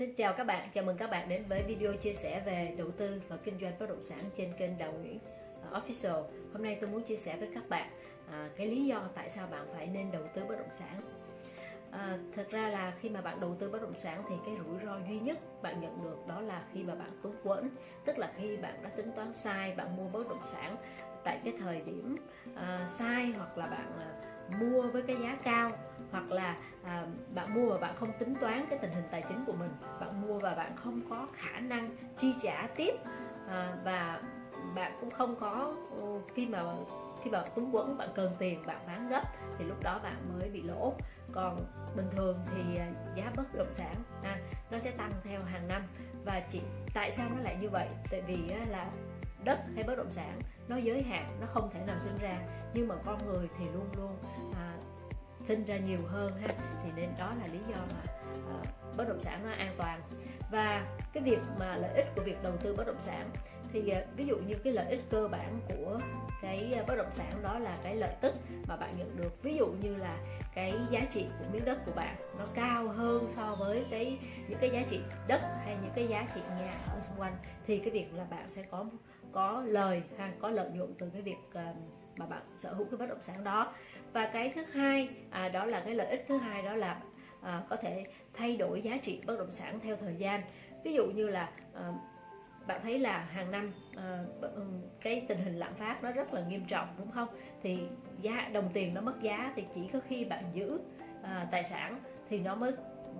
Xin chào các bạn, chào mừng các bạn đến với video chia sẻ về đầu tư và kinh doanh bất động sản trên kênh Đào Nguyễn à, Official. Hôm nay tôi muốn chia sẻ với các bạn à, cái lý do tại sao bạn phải nên đầu tư bất động sản. À, thực ra là khi mà bạn đầu tư bất động sản thì cái rủi ro duy nhất bạn nhận được đó là khi mà bạn túng quẫn tức là khi bạn đã tính toán sai bạn mua bất động sản tại cái thời điểm à, sai hoặc là bạn à, mua với cái giá cao hoặc là à, bạn mua và bạn không tính toán cái tình hình tài chính của mình. Bạn mua và bạn không có khả năng chi trả tiếp à, và bạn cũng không có ừ, khi mà khi mà túng quẫn bạn cần tiền bạn bán gấp thì lúc đó bạn mới bị lỗ còn bình thường thì à, giá bất động sản à, nó sẽ tăng theo hàng năm. Và chỉ tại sao nó lại như vậy? Tại vì là đất hay bất động sản nó giới hạn nó không thể nào sinh ra. Nhưng mà con người thì luôn luôn sinh ra nhiều hơn ha thì nên đó là lý do mà uh, bất động sản nó an toàn. Và cái việc mà lợi ích của việc đầu tư bất động sản thì uh, ví dụ như cái lợi ích cơ bản của cái ờ, bất động sản đó là cái lợi tức mà bạn nhận được. Ví dụ như là cái giá trị của miếng đất của bạn nó cao hơn so với cái những cái giá trị đất hay những cái giá trị nhà ở xung quanh thì cái việc là bạn sẽ có có lời ha có lợi nhuận từ cái việc uh, mà bạn sở hữu cái bất động sản đó. Và cái thứ hai à, đó là cái lợi ích thứ hai đó là à, có thể thay đổi giá trị bất động sản theo thời gian. Ví dụ như là à, bạn thấy là hàng năm à, ừ, cái tình hình lạm phát nó rất là nghiêm trọng đúng không? Thì giá đồng tiền nó mất giá thì chỉ có khi bạn giữ à, tài sản thì nó mới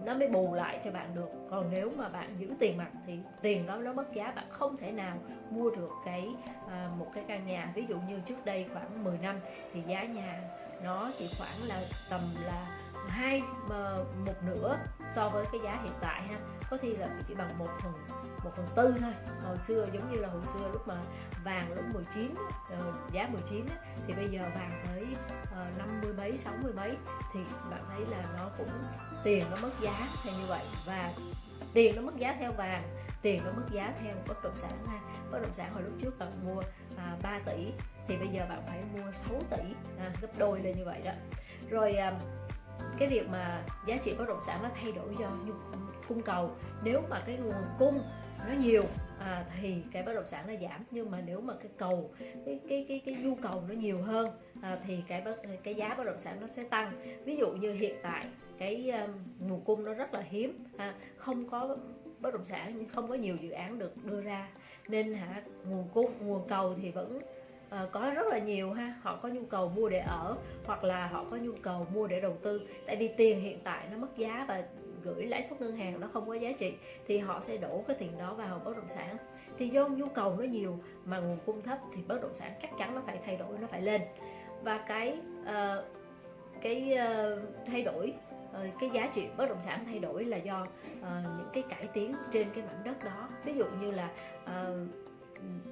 nó mới bù lại cho bạn được. Còn nếu mà bạn giữ tiền mặt thì tiền đó nó mất giá bạn không thể nào mua được cái à, một cái căn nhà. Ví dụ như trước đây khoảng 10 năm thì giá nhà nó chỉ khoảng là tầm là hai ờ, một nửa so với cái giá hiện tại ha. Có khi là chỉ bằng một phần một phần tư thôi. Hồi xưa giống như là hồi xưa lúc mà vàng lúc 19 ờ, giá 19 thì bây giờ vàng tới 50 mấy 60 mấy thì bạn thấy là nó cũng tiền nó mất giá theo như vậy. Và tiền nó mất giá theo vàng tiền nó mất giá theo bất động sản ha. Bất động sản hồi lúc trước bạn mua à, 3 tỷ thì bây giờ bạn phải mua 6 tỷ. À, gấp đôi lên như vậy đó. Rồi à, cái việc mà giá trị bất động sản nó thay đổi do nhu cung cầu. Nếu mà cái nguồn cung nó nhiều à, thì cái bất động sản nó giảm. Nhưng mà nếu mà cái cầu cái cái cái cái nhu cầu nó nhiều hơn à, thì cái bất, cái giá bất động sản nó sẽ tăng. Ví dụ như hiện tại cái um, nguồn cung nó rất là hiếm à, không có bất động sản không có nhiều dự án được đưa ra. Nên hả nguồn cung nguồn cầu thì vẫn À, có rất là nhiều ha. Họ có nhu cầu mua để ở hoặc là họ có nhu cầu mua để đầu tư. Tại vì tiền hiện tại nó mất giá và gửi lãi suất ngân hàng nó không có giá trị thì họ sẽ đổ cái tiền đó vào bất động sản. Thì do nhu cầu nó nhiều mà nguồn cung thấp thì bất động sản chắc chắn nó phải thay đổi nó phải lên. Và cái uh, cái uh, thay đổi uh, cái giá trị bất động sản thay đổi là do uh, những cái cải tiến trên cái mảnh đất đó. Ví dụ như là uh,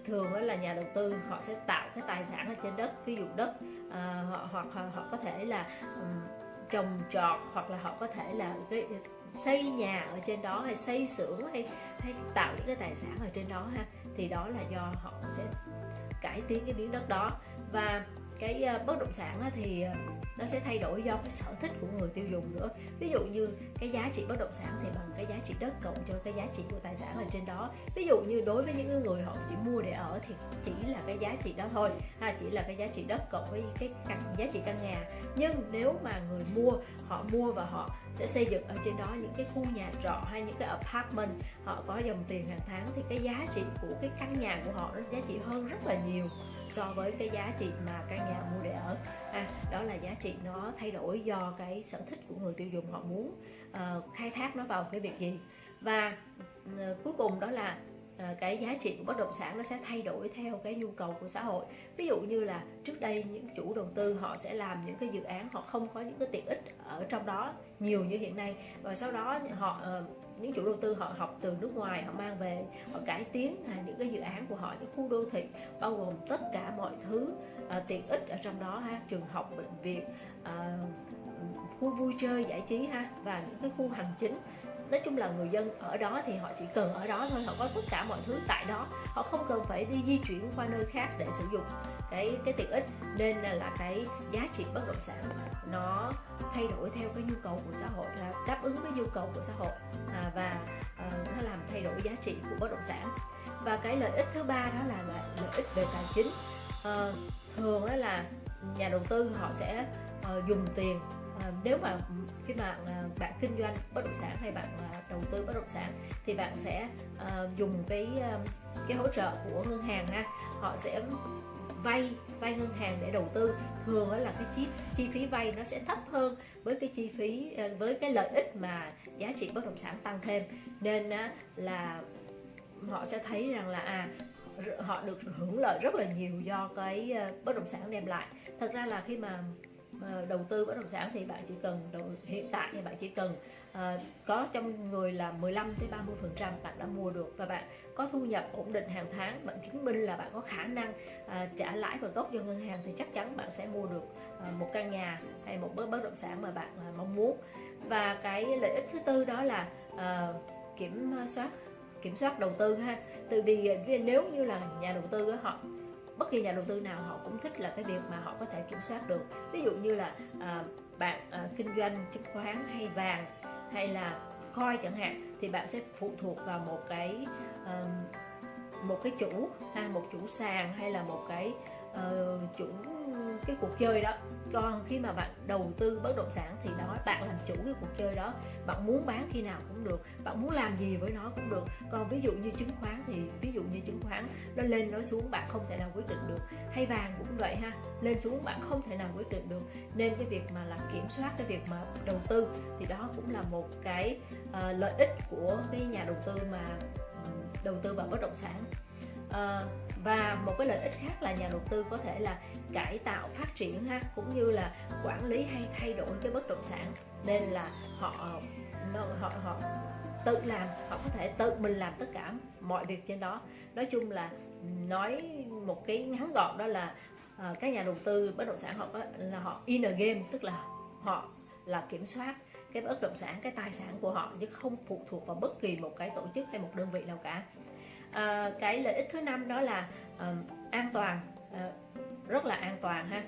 thường đó là nhà đầu tư họ sẽ tạo cái tài sản ở trên đất ví dụ đất uh, họ hoặc họ, họ có thể là um, trồng trọt hoặc là họ có thể là cái xây nhà ở trên đó hay xây xưởng hay hay tạo những cái tài sản ở trên đó ha, thì đó là do họ sẽ cải tiến cái miếng đất đó. Và cái ờ, bất động sản thì ờ, nó sẽ thay đổi do cái sở thích của người tiêu dùng nữa. Ví dụ như cái giá trị bất động sản thì bằng cái giá trị đất cộng cho cái giá trị của tài sản ở trên đó. Ví dụ như đối với những người họ chỉ mua để ở thì chỉ là cái giá trị đó thôi à, chỉ là cái giá trị đất cộng với cái căn giá trị căn nhà. Nhưng nếu mà người mua họ mua và họ sẽ xây dựng ở trên đó những cái khu nhà trọ hay những cái apartment họ có dòng tiền hàng tháng thì cái giá trị của cái căn nhà của họ nó giá trị hơn rất là nhiều so với cái giá trị mà căn nhà mua để ở. À, đó là giá trị nó thay đổi do cái sở thích của người tiêu dùng họ muốn uh, khai thác nó vào cái việc gì. Và uh, cuối cùng đó là ờ, cái giá trị của bất động sản nó sẽ thay đổi theo cái nhu cầu của xã hội. Ví dụ như là trước đây những chủ đầu tư họ sẽ làm những cái dự án họ không có những cái tiện ích ở trong đó nhiều như hiện nay. Và sau đó họ những chủ đầu tư họ học từ nước ngoài họ mang về họ cải tiến những cái dự án của họ những khu đô thị bao gồm tất cả mọi thứ à, tiện ích ở trong đó ha trường học bệnh viện à, khu vui chơi giải trí ha và những cái khu hành chính. Nói chung là người dân ở đó thì họ chỉ cần ở đó thôi họ có tất cả mọi thứ tại đó. Họ không cần phải đi di chuyển qua nơi khác để sử dụng cái cái tiện ích. Nên là, là cái giá trị bất động sản nó thay đổi theo cái nhu cầu của xã hội là đáp ứng với nhu cầu của xã hội à, và à, đổi giá trị của bất động sản. Và cái lợi ích thứ ba đó là lợi, lợi ích về tài chính. À, thường đó là nhà đầu tư họ sẽ uh, dùng tiền uh, nếu mà khi mà uh, bạn kinh doanh bất động sản hay bạn uh, đầu tư bất động sản thì bạn sẽ uh, dùng cái uh, cái hỗ trợ của ngân hàng ha họ sẽ vay vay ngân hàng để đầu tư. Thường là cái chi chi phí vay nó sẽ thấp hơn với cái chi phí ờ, với cái lợi ích mà giá trị bất động sản tăng thêm. Nên là họ sẽ thấy rằng là à họ được hưởng lợi rất là nhiều do cái ờ, bất động sản đem lại. Thật ra là khi mà Ờ, đầu tư bất động sản thì bạn chỉ cần đầu, hiện tại thì bạn chỉ cần uh, có trong người là 15 tới 30 phần trăm bạn đã mua được và bạn có thu nhập ổn định hàng tháng bạn chứng minh là bạn có khả năng uh, trả lãi và gốc cho ngân hàng thì chắc chắn bạn sẽ mua được uh, một căn nhà hay một bất động sản mà bạn uh, mong muốn. Và cái lợi ích thứ tư đó là uh, kiểm soát kiểm soát đầu tư ha. Từ vì nếu như là nhà đầu tư họ bất kỳ nhà đầu tư nào họ cũng thích là cái việc mà họ có thể kiểm soát được. Ví dụ như là à, bạn à, kinh doanh chứng khoán hay vàng hay là coi chẳng hạn thì bạn sẽ phụ thuộc vào một cái à, một cái chủ ha một chủ sàn hay là một cái uh, chủ cái cuộc chơi đó. Còn khi mà bạn đầu tư bất động sản thì đó bạn làm chủ cái cuộc chơi đó. Bạn muốn bán khi nào cũng được bạn muốn làm gì với nó cũng được. Còn ví dụ như chứng khoán thì ví dụ như chứng khoán nó lên nó xuống bạn không thể nào quyết định được. Hay vàng cũng vậy ha lên xuống bạn không thể nào quyết định được. Nên cái việc mà là kiểm soát cái việc mà đầu tư thì đó cũng là một cái uh, lợi ích của cái nhà đầu tư mà đầu tư vào bất động sản. Uh, và một cái lợi ích khác là nhà đầu tư có thể là cải tạo phát triển ha cũng như là quản lý hay thay đổi cái bất động sản. Nên là họ họ họ tự làm họ có thể tự mình làm tất cả mọi việc trên đó. Nói chung là nói một cái ngắn gọn đó là uh, các nhà đầu tư bất động sản họ có là họ in a game tức là họ là kiểm soát cái bất động sản cái tài sản của họ chứ không phụ thuộc vào bất kỳ một cái tổ chức hay một đơn vị nào cả à, cái lợi ích thứ năm đó là à, an toàn. À, rất là an toàn ha.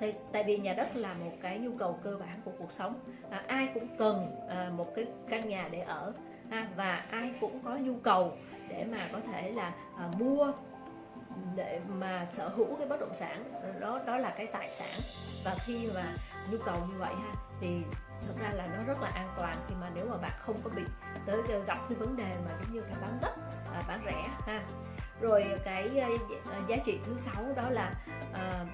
Thì, tại vì nhà đất là một cái nhu cầu cơ bản của cuộc sống. À, ai cũng cần à, một cái căn nhà để ở ha, và ai cũng có nhu cầu để mà có thể là à, mua để mà sở hữu cái bất động sản. Đó đó là cái tài sản. Và khi mà nhu cầu như vậy ha thì thật ra là nó rất là an toàn khi mà nếu mà bạn không có bị tới gặp cái vấn đề mà giống như phải bán gấp à, bán rẻ ha. Rồi cái à, giá trị thứ sáu đó là à,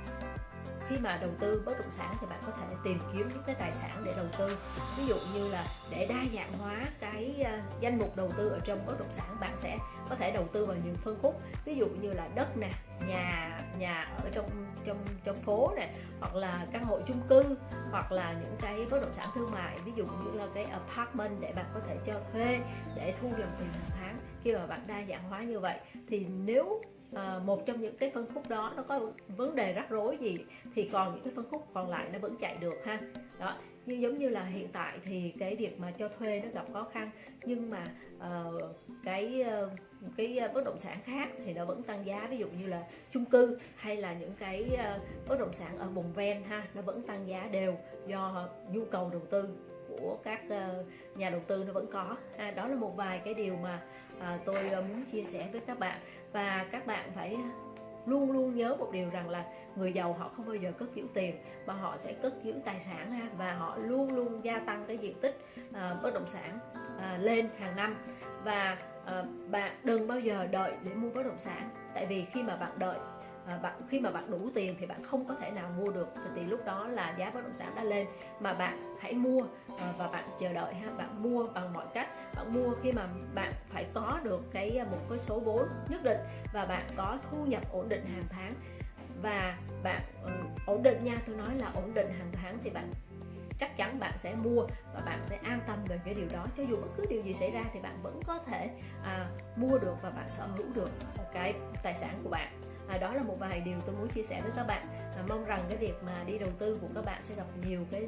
khi mà đầu tư bất động sản thì bạn có thể tìm kiếm những cái tài sản để đầu tư. Ví dụ như là để đa dạng hóa cái ờ, danh mục đầu tư ở trong bất động sản, bạn sẽ có thể đầu tư vào những phân khúc. Ví dụ như là đất nè, nhà nhà ở trong trong trong phố này hoặc là căn hộ chung cư, hoặc là những cái bất động sản thương mại. Ví dụ như là cái apartment để bạn có thể cho thuê để thu dòng tiền hàng tháng. Khi mà bạn đa dạng hóa như vậy thì nếu à, một trong những cái phân khúc đó nó có vấn đề rắc rối gì thì còn những cái phân khúc còn lại nó vẫn chạy được ha. Đó như giống như là hiện tại thì cái việc mà cho thuê nó gặp khó khăn nhưng mà uh, cái uh, cái bất động sản khác thì nó vẫn tăng giá. Ví dụ như là chung cư hay là những cái uh, bất động sản ở vùng ven ha nó vẫn tăng giá đều do nhu cầu đầu tư của các ờ, nhà đầu tư nó vẫn có. Ha. đó là một vài cái điều mà à, tôi ờ, muốn chia sẻ với các bạn. Và các bạn phải luôn luôn nhớ một điều rằng là người giàu họ không bao giờ cất giữ tiền mà họ sẽ cất giữ tài sản ha và họ luôn luôn gia tăng cái diện tích uh, bất động sản uh, lên hàng năm. Và uh, bạn đừng bao giờ đợi để mua bất động sản. Tại vì khi mà bạn đợi à, bạn khi mà bạn đủ tiền thì bạn không có thể nào mua được. Thì lúc đó là giá bất động sản đã lên. Mà bạn hãy mua à, và bạn chờ đợi ha. Bạn mua bằng mọi cách. Bạn mua khi mà bạn phải có được cái à, một cái số vốn nhất định và bạn có thu nhập ổn định hàng tháng. Và bạn ừ, ổn định nha tôi nói là ổn định hàng tháng thì bạn chắc chắn bạn sẽ mua và bạn sẽ an tâm về cái điều đó. Cho dù bất cứ điều gì xảy ra thì bạn vẫn có thể à, mua được và bạn sở hữu được cái tài sản của bạn à, đó là một vài điều tôi muốn chia sẻ với các bạn. À, mong rằng cái việc mà đi đầu tư của các bạn sẽ gặp nhiều cái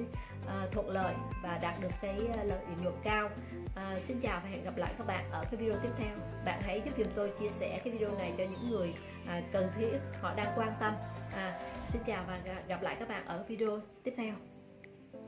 à, thuận lợi và đạt được cái ờ, lợi nhuận cao. À, xin chào và hẹn gặp lại các bạn ở cái video tiếp theo. Bạn hãy giúp dùm tôi chia sẻ cái video này cho những người à, cần thiết họ đang quan tâm. À, xin chào và gặp lại các bạn ở video tiếp theo.